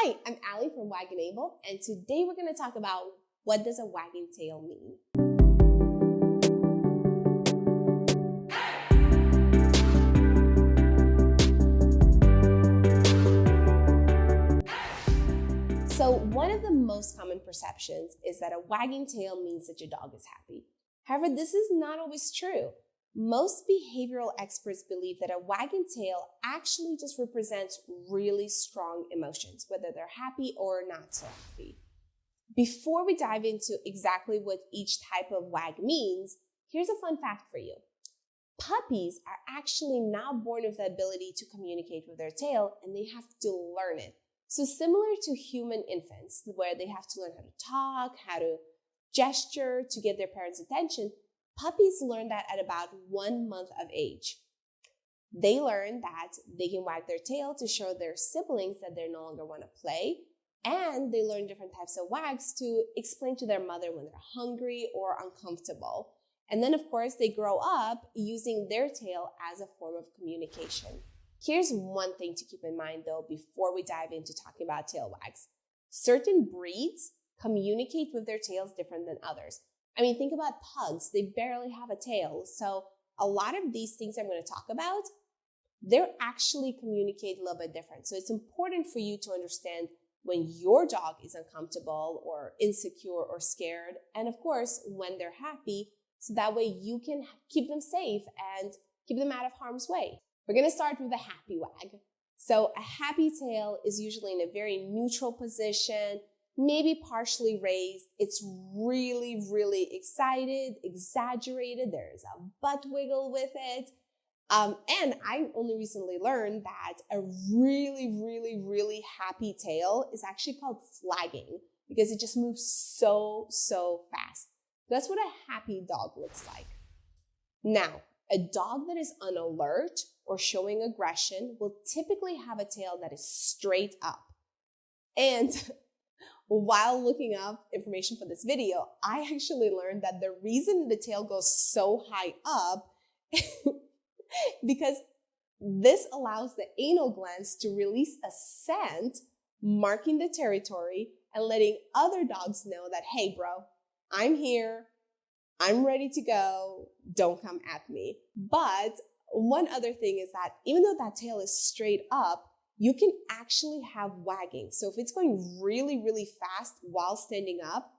Hi, I'm Allie from Wagenable, and today we're going to talk about what does a wagging tail mean. So one of the most common perceptions is that a wagging tail means that your dog is happy. However, this is not always true. Most behavioral experts believe that a wagging tail actually just represents really strong emotions, whether they're happy or not so happy. Before we dive into exactly what each type of wag means, here's a fun fact for you. Puppies are actually not born with the ability to communicate with their tail and they have to learn it. So similar to human infants, where they have to learn how to talk, how to gesture to get their parents' attention, puppies learn that at about one month of age. They learn that they can wag their tail to show their siblings that they no longer want to play. And they learn different types of wags to explain to their mother when they're hungry or uncomfortable. And then, of course, they grow up using their tail as a form of communication. Here's one thing to keep in mind though before we dive into talking about tail wags. Certain breeds communicate with their tails different than others. I mean, think about pugs, they barely have a tail. So, a lot of these things I'm going to talk about, they're actually communicate a little bit different. So, it's important for you to understand when your dog is uncomfortable or insecure or scared, and of course, when they're happy, so that way you can keep them safe and keep them out of harm's way. We're gonna start with a happy wag. So a happy tail is usually in a very neutral position, maybe partially raised. It's really, really excited, exaggerated. There's a butt wiggle with it. Um, and I only recently learned that a really, really, really happy tail is actually called flagging because it just moves so, so fast. That's what a happy dog looks like. Now, a dog that is on alert or showing aggression will typically have a tail that is straight up. And while looking up information for this video, I actually learned that the reason the tail goes so high up because this allows the anal glands to release a scent marking the territory and letting other dogs know that, hey, bro, I'm here. I'm ready to go. Don't come at me. But one other thing is that even though that tail is straight up, you can actually have wagging. So if it's going really, really fast while standing up,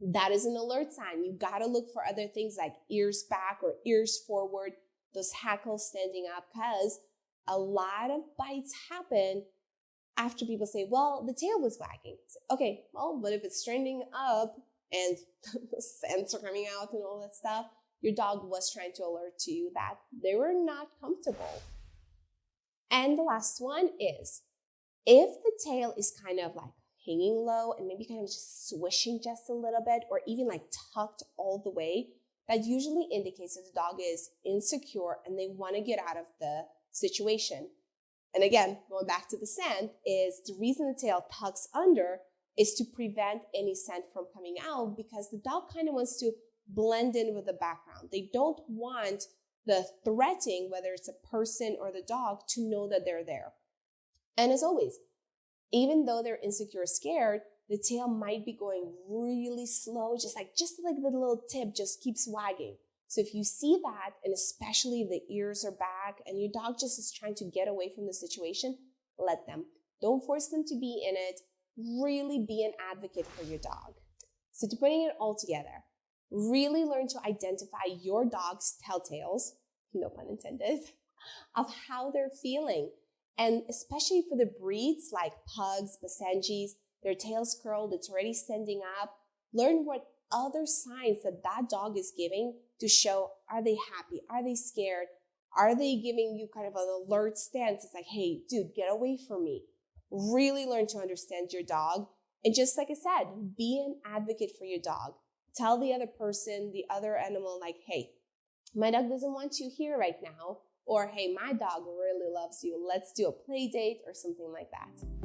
that is an alert sign. You gotta look for other things like ears back or ears forward, those hackles standing up, because a lot of bites happen after people say, well, the tail was wagging. okay, well, but if it's standing up and the scents are coming out and all that stuff, your dog was trying to alert to you that they were not comfortable. And the last one is if the tail is kind of like hanging low and maybe kind of just swishing just a little bit or even like tucked all the way, that usually indicates that the dog is insecure and they want to get out of the situation. And again, going back to the scent, is the reason the tail tucks under is to prevent any scent from coming out because the dog kind of wants to blend in with the background. They don't want the threatening, whether it's a person or the dog, to know that they're there. And as always, even though they're insecure, scared, the tail might be going really slow, just like just like the little tip just keeps wagging. So if you see that, and especially the ears are back, and your dog just is trying to get away from the situation, let them. Don't force them to be in it. Really be an advocate for your dog. So to putting it all together, Really learn to identify your dog's telltales, no pun intended, of how they're feeling. And especially for the breeds like pugs, Basenjis, their tails curled, it's already standing up. Learn what other signs that that dog is giving to show are they happy? Are they scared? Are they giving you kind of an alert stance? It's like, hey, dude, get away from me. Really learn to understand your dog. And just like I said, be an advocate for your dog tell the other person, the other animal, like, hey, my dog doesn't want you here right now. Or, hey, my dog really loves you. Let's do a play date or something like that.